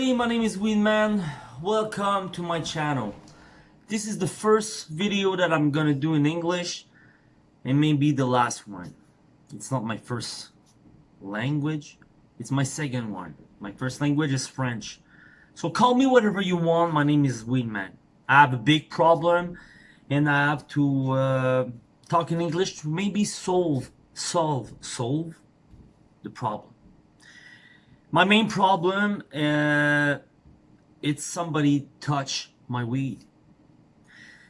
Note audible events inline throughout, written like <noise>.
everybody, my name is Weedman. Welcome to my channel. This is the first video that I'm gonna do in English and maybe the last one. It's not my first language, it's my second one. My first language is French. So call me whatever you want, my name is Weedman. I have a big problem and I have to uh, talk in English to maybe solve, solve, solve the problem. My main problem, uh, it's somebody touch my weed.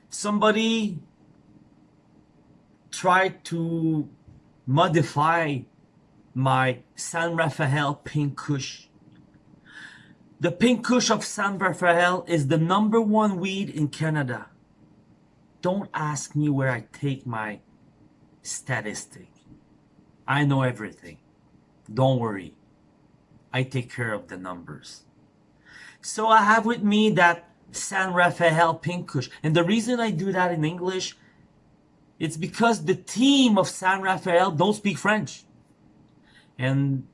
Somebody tried to modify my San Rafael Pink Kush. The Pink Kush of San Rafael is the number one weed in Canada. Don't ask me where I take my statistic. I know everything. Don't worry. I take care of the numbers. So I have with me that San Rafael Pink Kush. And the reason I do that in English, it's because the team of San Rafael don't speak French. And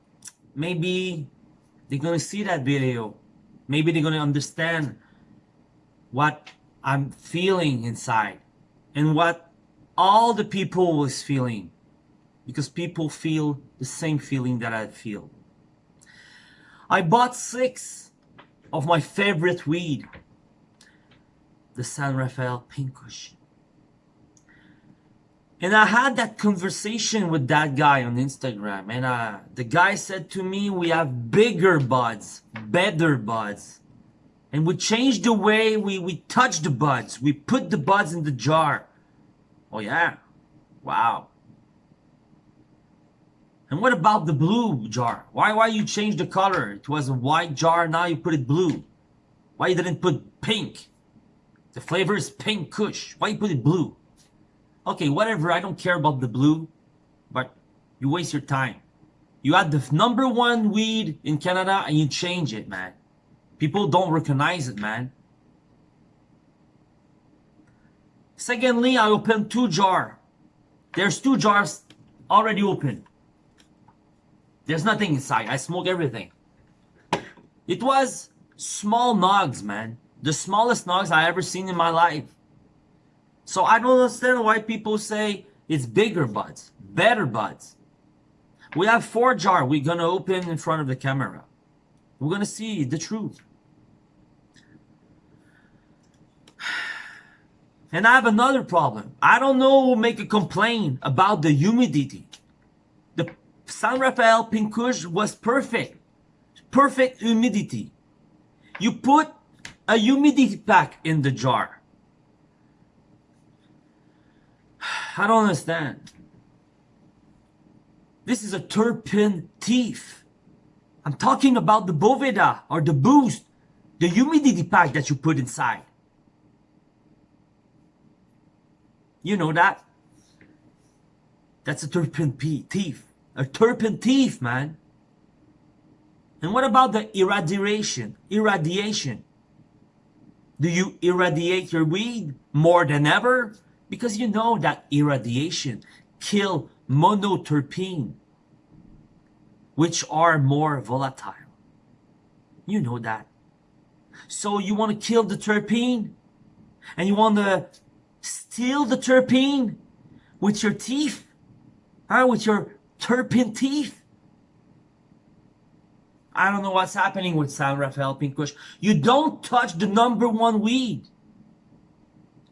maybe they're going to see that video. Maybe they're going to understand what I'm feeling inside and what all the people was feeling because people feel the same feeling that I feel. I bought six of my favorite weed, the San Rafael Pink Kush. And I had that conversation with that guy on Instagram and uh, the guy said to me, we have bigger buds, better buds. And we changed the way we, we touch the buds. We put the buds in the jar. Oh yeah, wow. And what about the blue jar? Why why you change the color? It was a white jar, now you put it blue. Why you didn't put pink? The flavor is pink kush. Why you put it blue? Okay, whatever, I don't care about the blue, but you waste your time. You had the number one weed in Canada and you change it, man. People don't recognize it, man. Secondly, I opened two jar. There's two jars already open. There's nothing inside. I smoke everything. It was small nogs, man. The smallest nogs I ever seen in my life. So I don't understand why people say it's bigger buds, better buds. We have four jar we're gonna open in front of the camera. We're gonna see the truth. <sighs> And I have another problem. I don't know who make a complaint about the humidity. San Rafael Pink was perfect. Perfect humidity. You put a humidity pack in the jar. <sighs> I don't understand. This is a terpene thief. I'm talking about the Boveda or the Boost, the humidity pack that you put inside. You know that? That's a terpene thief. A terpene thief, man. And what about the irradiation? Irradiation. Do you irradiate your weed more than ever? Because you know that irradiation kill monoterpene, which are more volatile. You know that. So you want to kill the terpene? And you want to steal the terpene with your teeth? Huh? With your terpene teeth. I don't know what's happening with San Rafael Pink Kush. You don't touch the number one weed.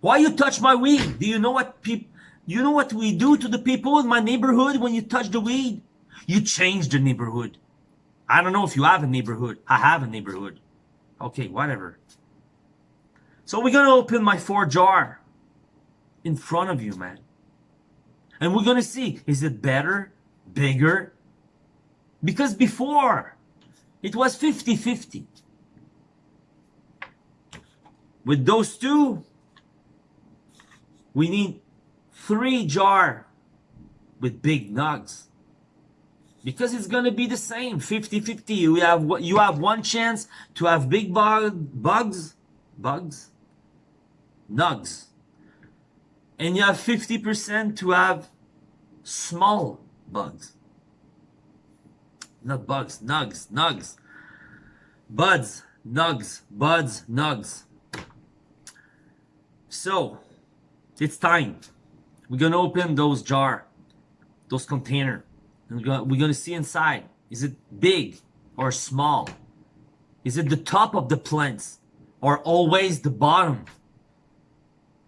Why you touch my weed? Do you know what people, you know what we do to the people in my neighborhood when you touch the weed? You change the neighborhood. I don't know if you have a neighborhood. I have a neighborhood. Okay, whatever. So we're to open my four jar in front of you, man. And we're to see, is it better bigger? Because before, it was 50-50. With those two, we need three jar with big nugs. Because it's going to be the same, 50-50. You have, you have one chance to have big bug, bugs, bugs, nugs. And you have 50% to have small bugs. Not bugs, nugs, nugs. Buds, Nugs, buds, nugs. So, it's time. We're gonna open those jar, those container. And we're gonna, we're gonna see inside. Is it big or small? Is it the top of the plants or always the bottom?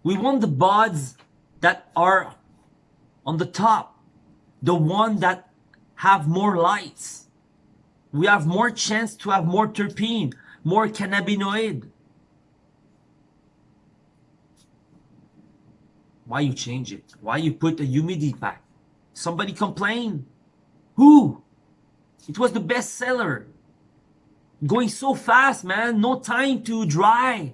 We want the buds that are on the top. The one that have more lights. We have more chance to have more terpene, more cannabinoid. Why you change it? Why you put a humidity pack? Somebody complained. Who? It was the best seller. Going so fast, man. No time to dry.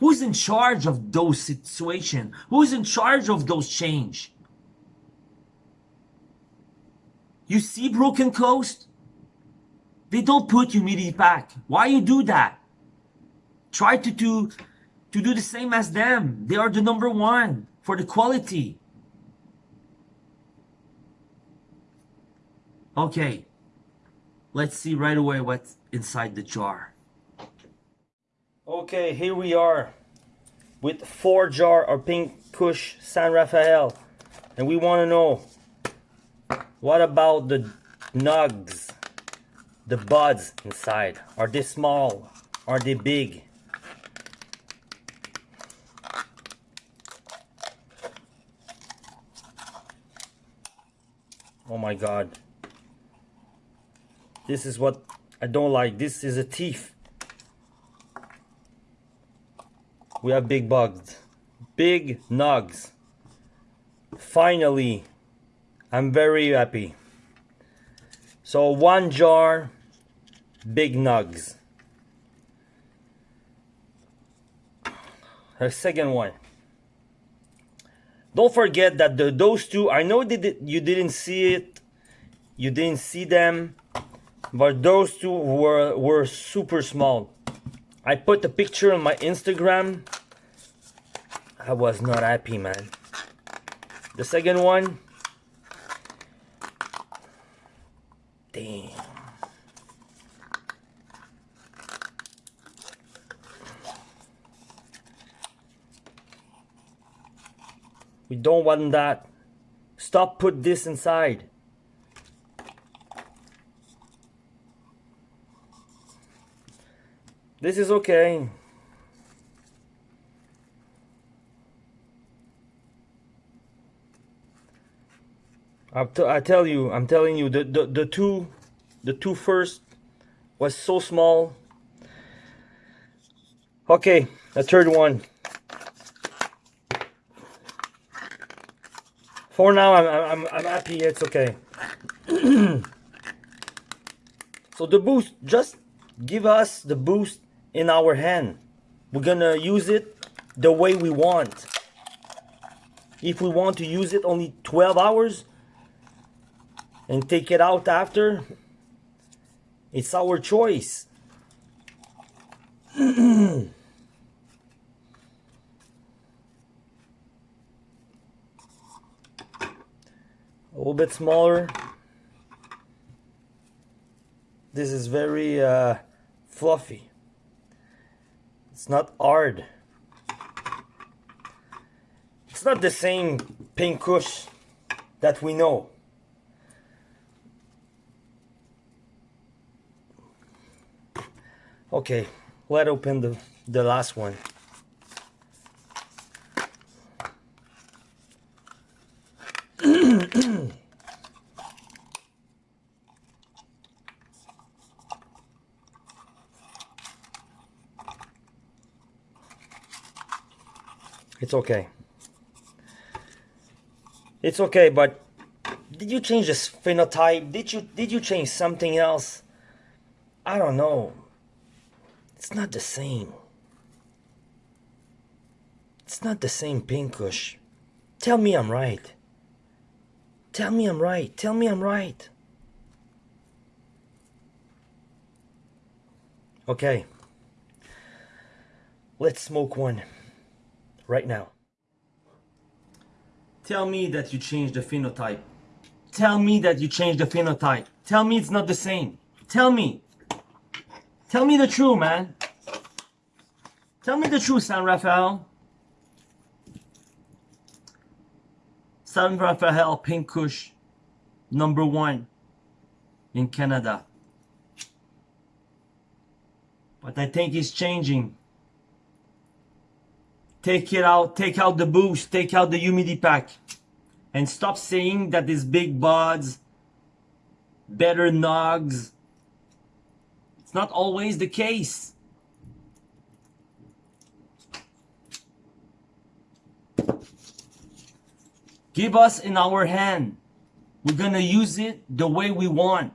Who's in charge of those situation? Who's in charge of those change? You see Broken Coast? They don't put humidity pack. Why you do that? Try to do to do the same as them. They are the number one for the quality. Okay, let's see right away what's inside the jar. Okay, here we are with four jar or pink Kush San Rafael. And we want to know, what about the nugs, the buds inside? Are they small? Are they big? Oh my god. This is what I don't like. This is a thief. We have big bugs. Big nugs. Finally, I'm very happy. So one jar, big nugs. The second one. Don't forget that the, those two, I know that you didn't see it, you didn't see them, but those two were, were super small. I put the picture on my Instagram. I was not happy, man. The second one, damn. We don't want that. Stop put this inside. This is okay. I tell you, I'm telling you, the, the, the two, the two first was so small. Okay, the third one. For now, I'm, I'm, I'm happy. It's okay. <clears throat> so the boost, just give us the boost in our hand. We're gonna use it the way we want. If we want to use it only 12 hours and take it out after, it's our choice. <clears throat> a little bit smaller this is very uh, fluffy it's not hard. It's not the same pink kush that we know. Okay let's open the the last one It's okay. It's okay, but did you change this phenotype? Did you did you change something else? I don't know. It's not the same. It's not the same Pink Kush. Tell me I'm right. Tell me I'm right. Tell me I'm right. Okay. Let's smoke one right now. Tell me that you changed the phenotype. Tell me that you changed the phenotype. Tell me it's not the same. Tell me. Tell me the truth, man. Tell me the truth, San Rafael. San Rafael Pink Kush, number one in Canada. But I think it's changing. Take it out, take out the boost, take out the humidity pack. And stop saying that these big buds, better nogs. It's not always the case. Give us in our hand. We're gonna use it the way we want.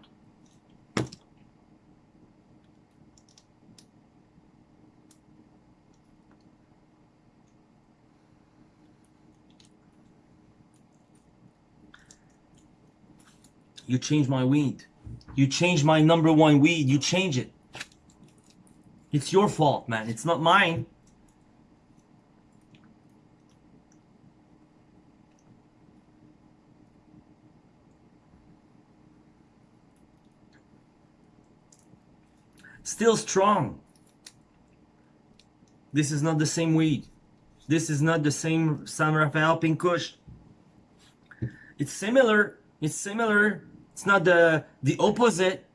You change my weed. You change my number one weed. You change it. It's your fault, man. It's not mine. Still strong. This is not the same weed. This is not the same San Rafael Pink Kush. It's similar. It's similar. It's not the the opposite.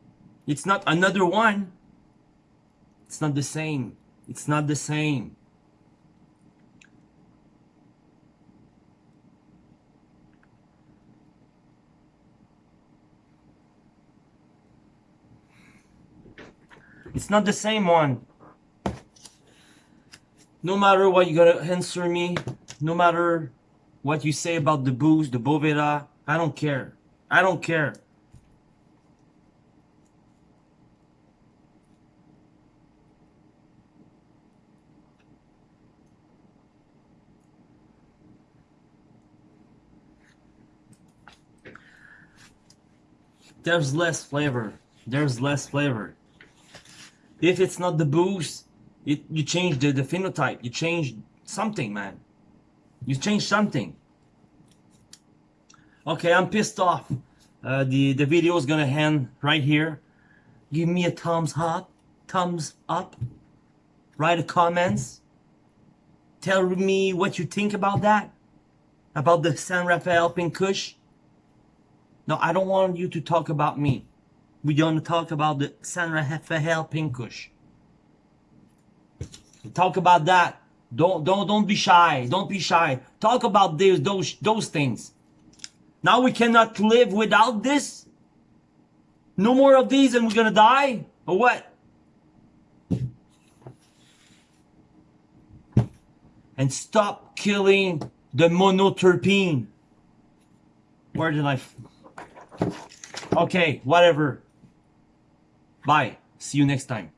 It's not another one. It's not the same. It's not the same. It's not the same one. No matter what you gotta answer me, no matter what you say about the Boost, the Boveda, I don't care. I don't care. There's less flavor. There's less flavor. If it's not the Boost, it, you change the, the phenotype. You change something, man. You change something. Okay, I'm pissed off. Uh, the, the video is gonna end right here. Give me a thumbs up. Thumbs up. Write a comments. Tell me what you think about that. About the San Rafael Pink Kush. No, I don't want you to talk about me. We're gonna talk about the San Rafael Pink Kush. Talk about that. Don't don't don't be shy. Don't be shy. Talk about those those those things. Now we cannot live without this. No more of these, and we're gonna die, or what? And stop killing the monoterpene. Where did I? Okay, whatever. Bye. See you next time.